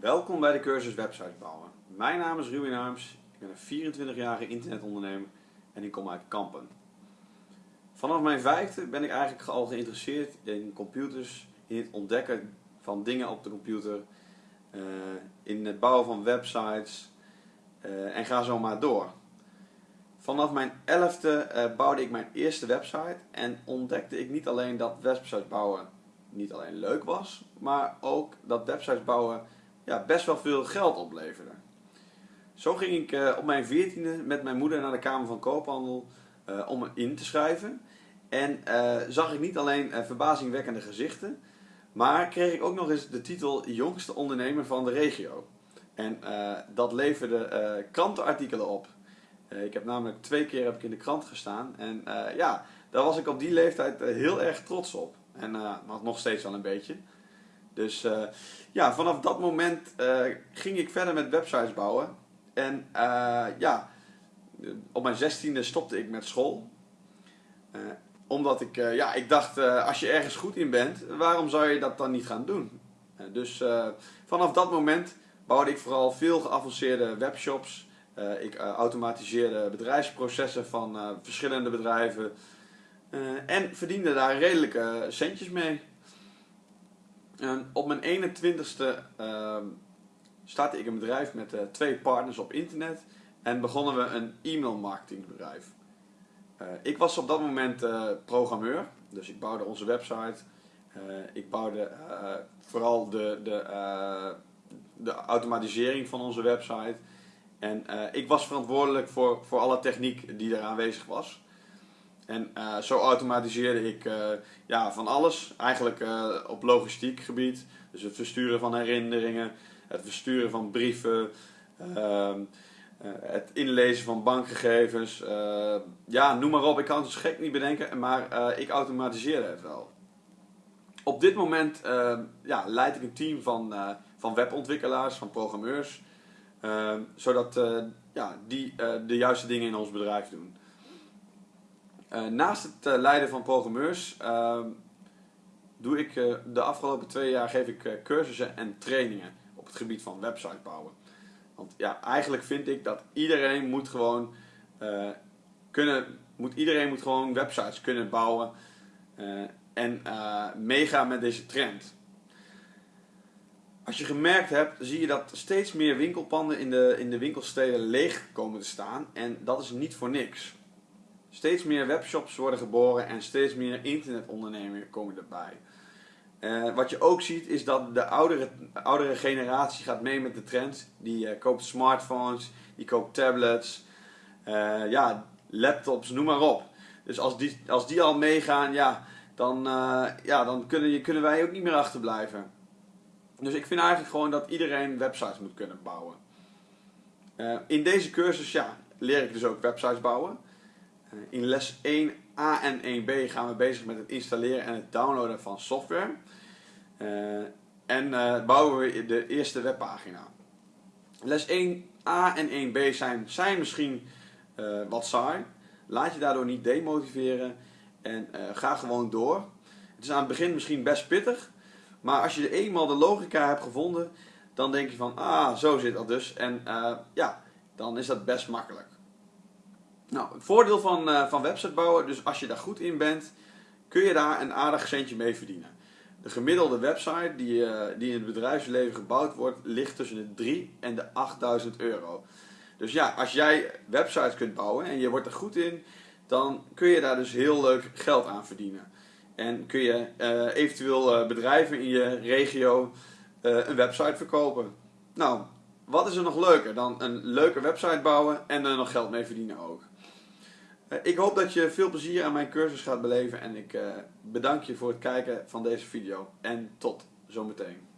Welkom bij de cursus websites bouwen. Mijn naam is Ruben Harms, ik ben een 24-jarige internetondernemer en ik kom uit Kampen. Vanaf mijn vijfde ben ik eigenlijk al geïnteresseerd in computers, in het ontdekken van dingen op de computer, eh, in het bouwen van websites eh, en ga zo maar door. Vanaf mijn elfde eh, bouwde ik mijn eerste website en ontdekte ik niet alleen dat websites bouwen niet alleen leuk was, maar ook dat websites bouwen ja, best wel veel geld opleverde. Zo ging ik uh, op mijn veertiende met mijn moeder naar de Kamer van Koophandel uh, om me in te schrijven. En uh, zag ik niet alleen verbazingwekkende gezichten, maar kreeg ik ook nog eens de titel jongste ondernemer van de regio. En dat leverde krantenartikelen op. ik heb namelijk twee keer heb ik in de krant gestaan en ja, daar was ik op die leeftijd heel erg trots op. En nog steeds wel een beetje. Dus uh, ja, vanaf dat moment uh, ging ik verder met websites bouwen. En uh, ja, op mijn zestiende stopte ik met school. omdat ik, ja, ik dacht, als je ergens goed in bent, waarom zou je dat dan niet gaan doen? dus vanaf dat moment bouwde ik vooral veel geavanceerde webshops. ik automatiseerde bedrijfsprocessen van verschillende bedrijven. en verdiende daar redelijke centjes mee. En op mijn 21ste uh, startte ik een bedrijf met uh, twee partners op internet en begonnen we een e-mail marketingbedrijf. Uh, ik was op dat moment uh, programmeur, dus ik bouwde onze website. ik bouwde vooral de, de, de automatisering van onze website. En ik was verantwoordelijk voor, voor alle techniek die er aanwezig was. En uh, zo automatiseerde ik uh, ja, van alles, eigenlijk uh, op logistiek gebied. Dus het versturen van herinneringen, het versturen van brieven, ehm, het inlezen van bankgegevens. ja, noem maar op, ik kan het gek niet bedenken, maar ik automatiseerde het wel. Op dit moment ja, leid ik een team van, van webontwikkelaars, van programmeurs, zodat ja, die de juiste dingen in ons bedrijf doen. Uh, naast het uh, leiden van programmeurs uh, doe ik uh, de afgelopen twee jaar geef ik cursussen en trainingen op het gebied van website bouwen. Want ja, eigenlijk vind ik dat iedereen moet gewoon kunnen, moet, iedereen moet gewoon websites kunnen bouwen en meegaan met deze trend. Als je gemerkt hebt, zie je dat steeds meer winkelpanden in de, in de winkelsteden leeg komen te staan en dat is niet voor niks. Steeds meer webshops worden geboren en steeds meer internetondernemingen komen erbij. Uh, wat je ook ziet is dat de oudere, oudere generatie gaat mee met de trend. Die uh, koopt smartphones, die koopt tablets, uh, ja, laptops, noem maar op. Dus als die, als die al meegaan, ja, dan, ja, dan kunnen, kunnen wij ook niet meer achterblijven. Dus ik vind eigenlijk gewoon dat iedereen websites moet kunnen bouwen. in deze cursus ja, leer ik dus ook websites bouwen. Eh, in les 1a en 1b gaan we bezig met het installeren en het downloaden van software. Uh, en uh, bouwen we de eerste webpagina. Les 1a en 1b zijn, zijn misschien wat saai. Laat je daardoor niet demotiveren en ga gewoon door. Het is aan het begin misschien best pittig, maar als je eenmaal de logica hebt gevonden, dan denk je van, ah, zo zit dat dus. En ja, dan is dat best makkelijk. Nou, het voordeel van, uh, van website bouwen, dus als je daar goed in bent, kun je daar een aardig centje mee verdienen. De gemiddelde website die, uh, die in het bedrijfsleven gebouwd wordt, ligt tussen de 3 en de 8000 euro. Dus ja, als jij websites kunt bouwen en je wordt er goed in, dan kun je daar dus heel leuk geld aan verdienen. En kun je uh, eventueel bedrijven in je regio een website verkopen. Nou, wat is er nog leuker dan een leuke website bouwen en er nog geld mee verdienen ook? Eh, ik hoop dat je veel plezier aan mijn cursus gaat beleven en ik eh, bedank je voor het kijken van deze video. En tot zometeen.